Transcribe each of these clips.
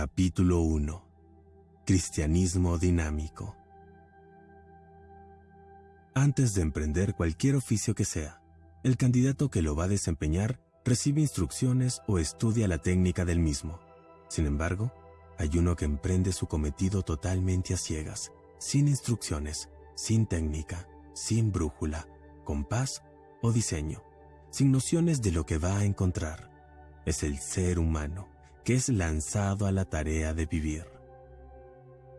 Capítulo 1 Cristianismo dinámico Antes de emprender cualquier oficio que sea, el candidato que lo va a desempeñar recibe instrucciones o estudia la técnica del mismo. Sin embargo, hay uno que emprende su cometido totalmente a ciegas, sin instrucciones, sin técnica, sin brújula, compás o diseño, sin nociones de lo que va a encontrar. Es el ser humano que es lanzado a la tarea de vivir.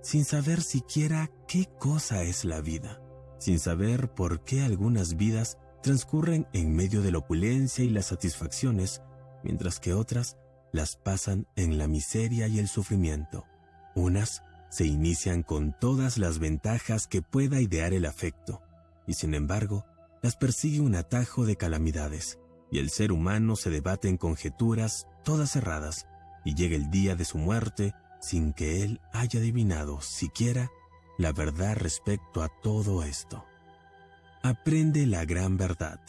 Sin saber siquiera qué cosa es la vida, sin saber por qué algunas vidas transcurren en medio de la opulencia y las satisfacciones, mientras que otras las pasan en la miseria y el sufrimiento. Unas se inician con todas las ventajas que pueda idear el afecto, y sin embargo, las persigue un atajo de calamidades, y el ser humano se debate en conjeturas todas cerradas, y llega el día de su muerte sin que él haya adivinado siquiera la verdad respecto a todo esto. Aprende la gran verdad.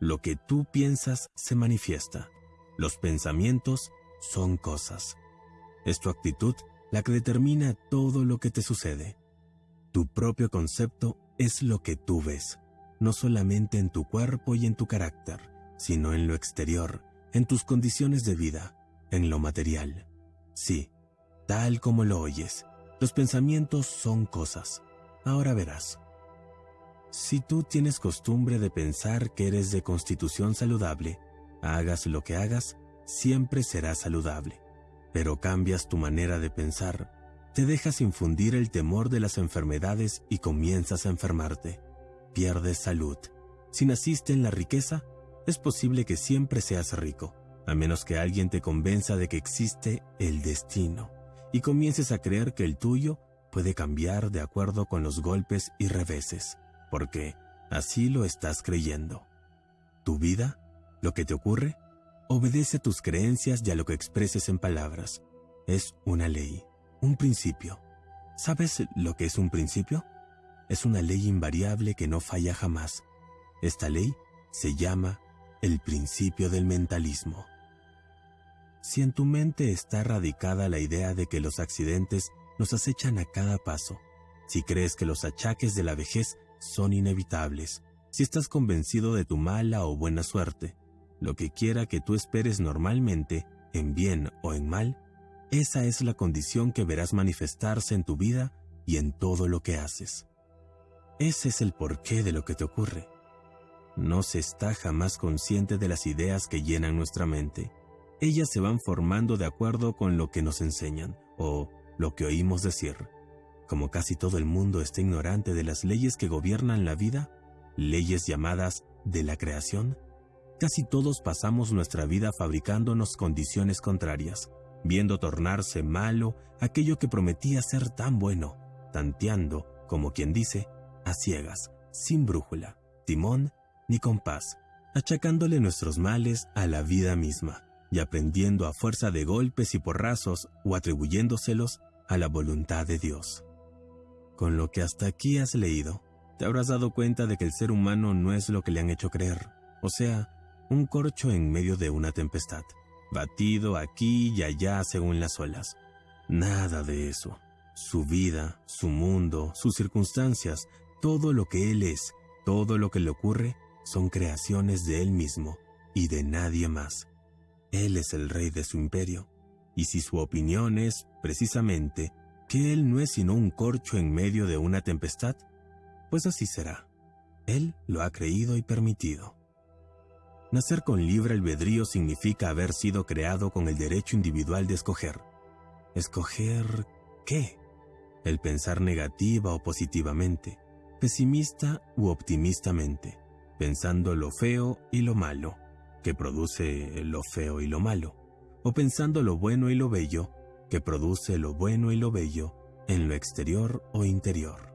Lo que tú piensas se manifiesta. Los pensamientos son cosas. Es tu actitud la que determina todo lo que te sucede. Tu propio concepto es lo que tú ves, no solamente en tu cuerpo y en tu carácter, sino en lo exterior, en tus condiciones de vida, en lo material. Sí, tal como lo oyes, los pensamientos son cosas. Ahora verás. Si tú tienes costumbre de pensar que eres de constitución saludable, hagas lo que hagas, siempre serás saludable. Pero cambias tu manera de pensar, te dejas infundir el temor de las enfermedades y comienzas a enfermarte. Pierdes salud. Si naciste en la riqueza, es posible que siempre seas rico a menos que alguien te convenza de que existe el destino y comiences a creer que el tuyo puede cambiar de acuerdo con los golpes y reveses, porque así lo estás creyendo. Tu vida, lo que te ocurre, obedece a tus creencias y a lo que expreses en palabras. Es una ley, un principio. ¿Sabes lo que es un principio? Es una ley invariable que no falla jamás. Esta ley se llama el principio del mentalismo. Si en tu mente está radicada la idea de que los accidentes nos acechan a cada paso, si crees que los achaques de la vejez son inevitables, si estás convencido de tu mala o buena suerte, lo que quiera que tú esperes normalmente, en bien o en mal, esa es la condición que verás manifestarse en tu vida y en todo lo que haces. Ese es el porqué de lo que te ocurre. No se está jamás consciente de las ideas que llenan nuestra mente ellas se van formando de acuerdo con lo que nos enseñan o lo que oímos decir. Como casi todo el mundo está ignorante de las leyes que gobiernan la vida, leyes llamadas de la creación, casi todos pasamos nuestra vida fabricándonos condiciones contrarias, viendo tornarse malo aquello que prometía ser tan bueno, tanteando, como quien dice, a ciegas, sin brújula, timón ni compás, achacándole nuestros males a la vida misma y aprendiendo a fuerza de golpes y porrazos o atribuyéndoselos a la voluntad de Dios. Con lo que hasta aquí has leído, te habrás dado cuenta de que el ser humano no es lo que le han hecho creer, o sea, un corcho en medio de una tempestad, batido aquí y allá según las olas. Nada de eso. Su vida, su mundo, sus circunstancias, todo lo que él es, todo lo que le ocurre, son creaciones de él mismo y de nadie más. Él es el rey de su imperio, y si su opinión es, precisamente, que Él no es sino un corcho en medio de una tempestad, pues así será. Él lo ha creído y permitido. Nacer con libre albedrío significa haber sido creado con el derecho individual de escoger. ¿Escoger qué? El pensar negativa o positivamente, pesimista u optimistamente, pensando lo feo y lo malo, que produce lo feo y lo malo, o pensando lo bueno y lo bello, que produce lo bueno y lo bello en lo exterior o interior.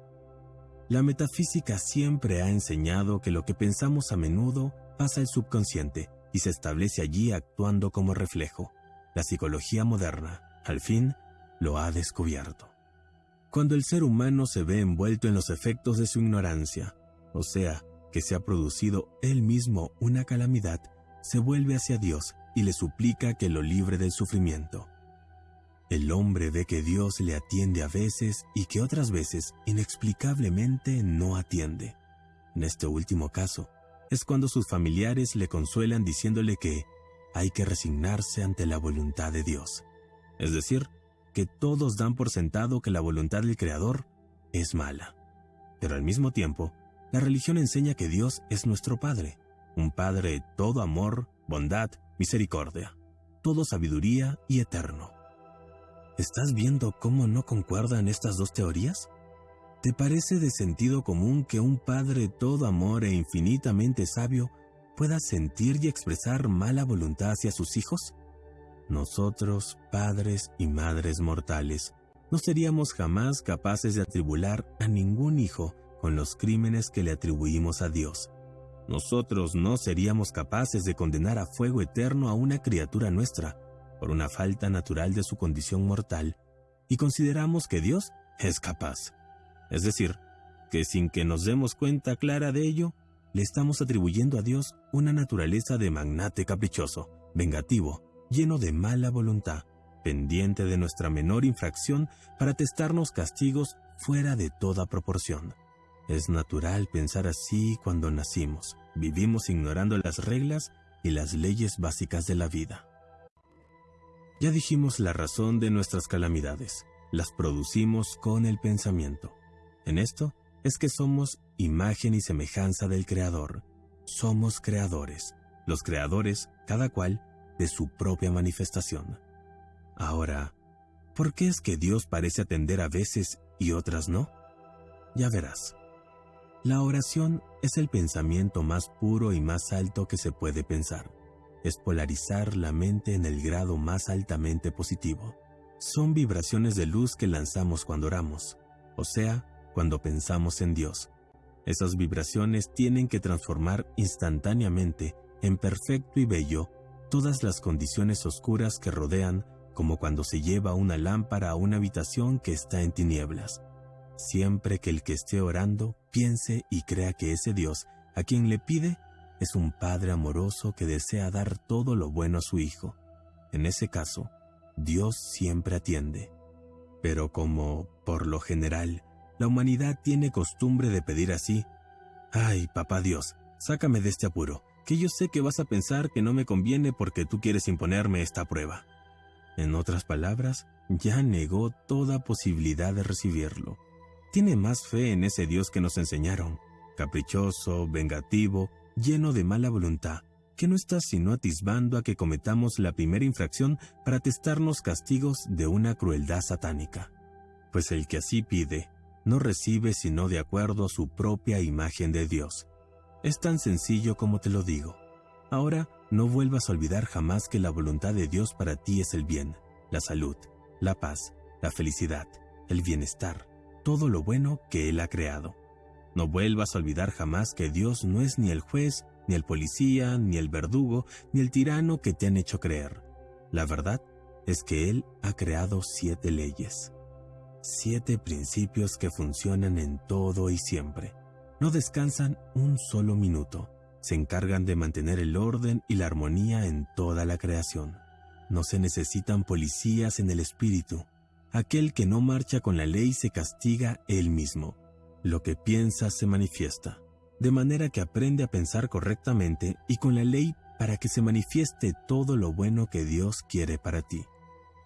La metafísica siempre ha enseñado que lo que pensamos a menudo pasa al subconsciente y se establece allí actuando como reflejo. La psicología moderna, al fin, lo ha descubierto. Cuando el ser humano se ve envuelto en los efectos de su ignorancia, o sea, que se ha producido él mismo una calamidad, se vuelve hacia Dios y le suplica que lo libre del sufrimiento. el hombre ve que Dios le atiende a veces y que otras veces inexplicablemente no atiende. En este último caso, es cuando sus familiares le consuelan diciéndole que hay que resignarse ante la voluntad de Dios. Es decir, que todos dan por sentado que la voluntad del Creador es mala. Pero al mismo tiempo, la religión enseña que Dios es nuestro Padre, un Padre todo amor, bondad, misericordia, todo sabiduría y eterno. ¿Estás viendo cómo no concuerdan estas dos teorías? ¿Te parece de sentido común que un Padre todo amor e infinitamente sabio pueda sentir y expresar mala voluntad hacia sus hijos? Nosotros, padres y madres mortales, no seríamos jamás capaces de atribular a ningún hijo con los crímenes que le atribuimos a Dios. Nosotros no seríamos capaces de condenar a fuego eterno a una criatura nuestra, por una falta natural de su condición mortal, y consideramos que Dios es capaz. Es decir, que sin que nos demos cuenta clara de ello, le estamos atribuyendo a Dios una naturaleza de magnate caprichoso, vengativo, lleno de mala voluntad, pendiente de nuestra menor infracción para testarnos castigos fuera de toda proporción. Es natural pensar así cuando nacimos. Vivimos ignorando las reglas y las leyes básicas de la vida. Ya dijimos la razón de nuestras calamidades. Las producimos con el pensamiento. En esto es que somos imagen y semejanza del Creador. Somos creadores, los creadores, cada cual, de su propia manifestación. Ahora, ¿por qué es que Dios parece atender a veces y otras no? Ya verás. La oración es el pensamiento más puro y más alto que se puede pensar es polarizar la mente en el grado más altamente positivo. Son vibraciones de luz que lanzamos cuando oramos, o sea, cuando pensamos en Dios. Esas vibraciones tienen que transformar instantáneamente en perfecto y bello todas las condiciones oscuras que rodean, como cuando se lleva una lámpara a una habitación que está en tinieblas. Siempre que el que esté orando piense y crea que ese Dios, a quien le pide, es un padre amoroso que desea dar todo lo bueno a su hijo. En ese caso, Dios siempre atiende. Pero como, por lo general, la humanidad tiene costumbre de pedir así, Ay, papá Dios, sácame de este apuro, que yo sé que vas a pensar que no me conviene porque tú quieres imponerme esta prueba. En otras palabras, ya negó toda posibilidad de recibirlo. Tiene más fe en ese Dios que nos enseñaron, caprichoso, vengativo, lleno de mala voluntad, que no está sino atisbando a que cometamos la primera infracción para testarnos castigos de una crueldad satánica. Pues el que así pide, no recibe sino de acuerdo a su propia imagen de Dios. Es tan sencillo como te lo digo. Ahora, no vuelvas a olvidar jamás que la voluntad de Dios para ti es el bien, la salud, la paz, la felicidad, el bienestar, todo lo bueno que Él ha creado. No vuelvas a olvidar jamás que Dios no es ni el juez, ni el policía, ni el verdugo, ni el tirano que te han hecho creer. La verdad es que Él ha creado siete leyes. Siete principios que funcionan en todo y siempre. No descansan un solo minuto. Se encargan de mantener el orden y la armonía en toda la creación. No se necesitan policías en el espíritu. Aquel que no marcha con la ley se castiga él mismo. Lo que piensa se manifiesta, de manera que aprende a pensar correctamente y con la ley para que se manifieste todo lo bueno que Dios quiere para ti.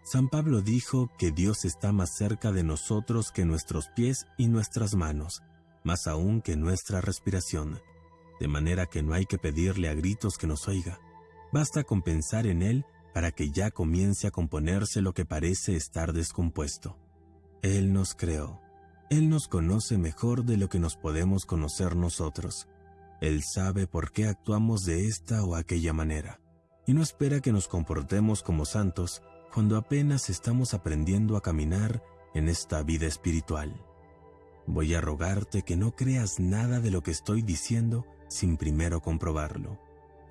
San Pablo dijo que Dios está más cerca de nosotros que nuestros pies y nuestras manos, más aún que nuestra respiración, de manera que no hay que pedirle a gritos que nos oiga. Basta con pensar en Él para que ya comience a componerse lo que parece estar descompuesto. Él nos creó, él nos conoce mejor de lo que nos podemos conocer nosotros. Él sabe por qué actuamos de esta o aquella manera, y no espera que nos comportemos como santos cuando apenas estamos aprendiendo a caminar en esta vida espiritual. Voy a rogarte que no creas nada de lo que estoy diciendo sin primero comprobarlo.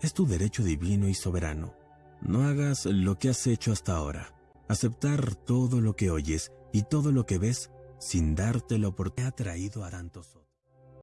Es tu derecho divino y soberano. No hagas lo que has hecho hasta ahora. Aceptar todo lo que oyes y todo lo que ves sin dártelo porque ha traído a tantos